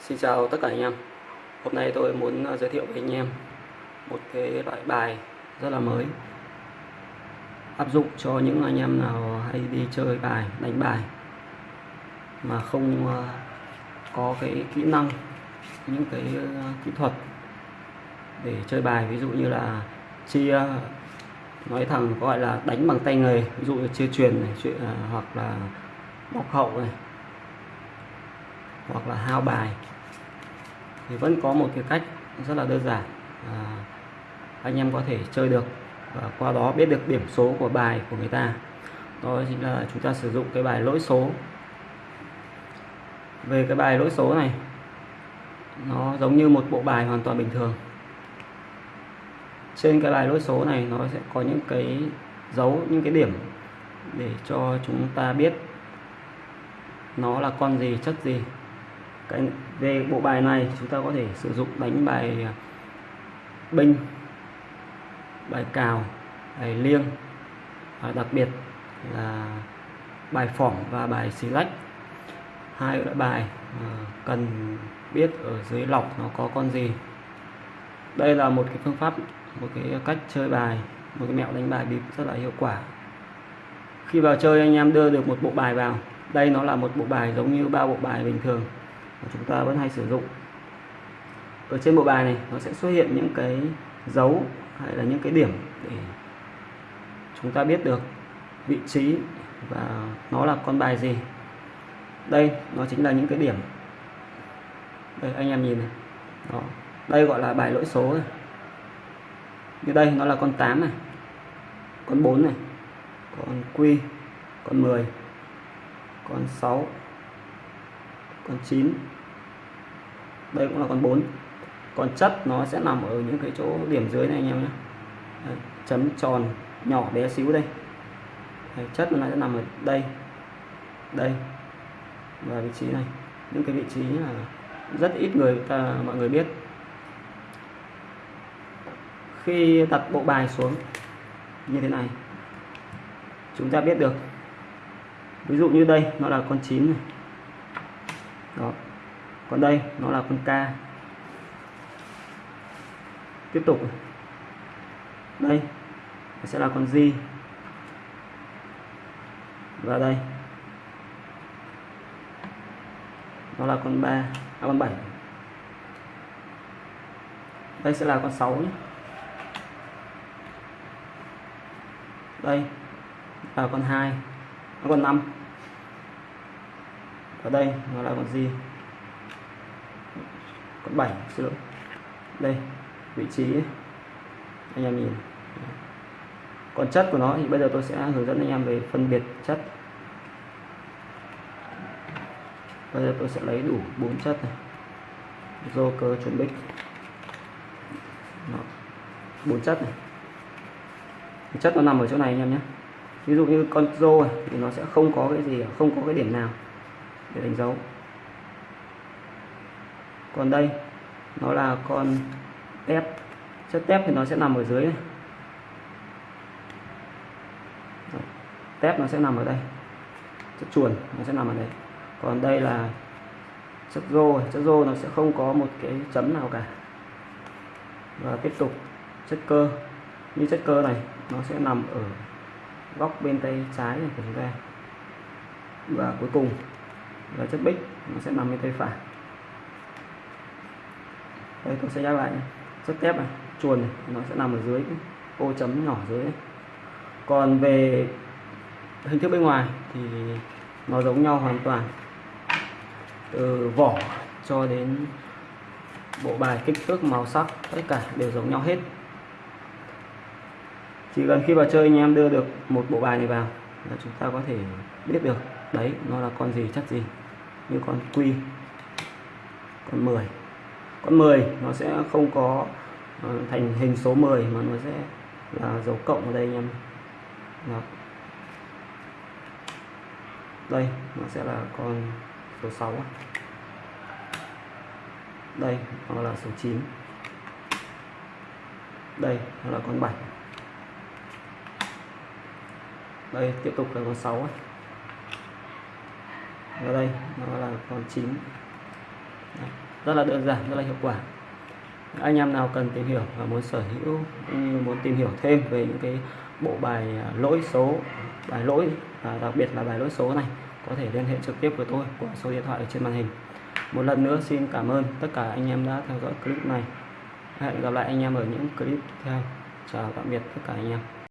Xin chào tất cả anh em. Hôm nay tôi muốn à, giới thiệu với anh em một cái loại bài rất là mới. Áp dụng cho những anh em nào hay đi chơi bài, đánh bài mà không à, có cái kỹ năng những cái à, kỹ thuật để chơi bài. Ví dụ như là chia nói thẳng gọi là đánh bằng tay nghề. Ví dụ như chia truyền này chuyện hoặc là bóc hậu này hoặc là hao bài thì vẫn có một cái cách rất là đơn giản. À, anh em có thể chơi được và qua đó biết được điểm số của bài của người ta. Đó chính là chúng ta sử dụng cái bài lỗi số. Về cái bài lỗi số này nó giống như một bộ bài hoàn toàn bình thường. Trên cái bài lỗi số này nó sẽ có những cái dấu những cái điểm để cho chúng ta biết nó là con gì chất gì cái về bộ bài này chúng ta có thể sử dụng đánh bài à, binh, bài cào, bài liêng và đặc biệt là bài phỏng và bài xì lách. Hai loại bài à, cần biết ở dưới lọc nó có con gì. Đây là một cái phương pháp, một cái cách chơi bài, một cái mẹo đánh bài bịp rất là hiệu quả. Khi vào chơi anh em đưa được một bộ bài vào, đây nó là một bộ bài giống như ba bộ bài bình thường mà chúng ta vẫn hay sử dụng. Ở trên bộ bài này, nó sẽ xuất hiện những cái dấu hay là những cái điểm để chúng ta biết được vị trí và nó là con bài gì. Đây, nó chính là những cái điểm. Đây, anh em nhìn này. Đó. Đây gọi là bài lỗi số này. Như đây, nó là con 8 này, con 4 này, con quy con 10 con 6 con 9 đây cũng là con 4 còn chất nó sẽ nằm ở những cái chỗ điểm dưới này anh em nhé. Đây, chấm tròn nhỏ bé xíu đây. Đây, chất nó sẽ nằm ở đây đây. Và vị trí này. Những cái vị trí là rất ít người ta mọi người biết. Khi đặt bộ bài xuống như thế này. Chúng ta biết được. Ví dụ như đây nó là con 9 này đó. Còn đây nó là con K tiếp tục. Đây sẽ là con G. Và đây. Nó là con 3 à, con 7 đây sẽ là con 6 nhé. Đây là con 2 à, con 5 ở đây nó là con gì? Con 7 xin lỗi. Đây vị trí anh em nhìn. Còn chất của nó thì bây giờ tôi sẽ hướng dẫn anh em về phân biệt chất. Bây giờ tôi sẽ lấy đủ bốn chất này. Joker cơ chuẩn bích. Bốn chất này. Chất nó nằm ở chỗ này anh em nhé. Ví dụ như con rô này, thì nó sẽ không có cái gì không có cái điểm nào để đánh dấu. Còn đây, nó là con tép. Chất tép thì nó sẽ nằm ở dưới này. tép nó sẽ nằm ở đây. Chất chuồn nó sẽ nằm ở đây. Còn đây là chất rô. Chất rô nó sẽ không có một cái chấm nào cả. Và tiếp tục, chất cơ. Như chất cơ này, nó sẽ nằm ở góc bên tay trái của chúng ta. Và cuối cùng là chất bích nó sẽ nằm bên tay phải đây tôi sẽ nhắc lại nhé. chất thép, này chuồn này nó sẽ nằm ở dưới ô chấm nhỏ dưới này. còn về hình thức bên ngoài thì nó giống nhau hoàn toàn từ vỏ cho đến bộ bài kích thước màu sắc tất cả đều giống nhau hết chỉ cần khi vào chơi anh em đưa được một bộ bài này vào là chúng ta có thể biết được đấy nó là con gì chất gì? Như con quy con 10 con 10 nó sẽ không có ờ, thành hình số 10 mà nó sẽ là dấu cộng ở đây anh em. Đó. đây nó sẽ là con số 6 đây nó là số 9 đây nó là con 7 đây tiếp tục là con 6 ấy ở đây, nó là con chín. Rất là đơn giản, rất là hiệu quả. Anh em nào cần tìm hiểu và muốn sở hữu cũng như muốn tìm hiểu thêm về những cái bộ bài à, lỗi số, bài lỗi và đặc biệt là bài lỗi số này, có thể liên hệ trực tiếp với tôi qua số điện thoại ở trên màn hình. Một lần nữa xin cảm ơn tất cả anh em đã theo dõi clip này. Hẹn gặp lại anh em ở những clip tiếp theo. Chào tạm biệt tất cả anh em.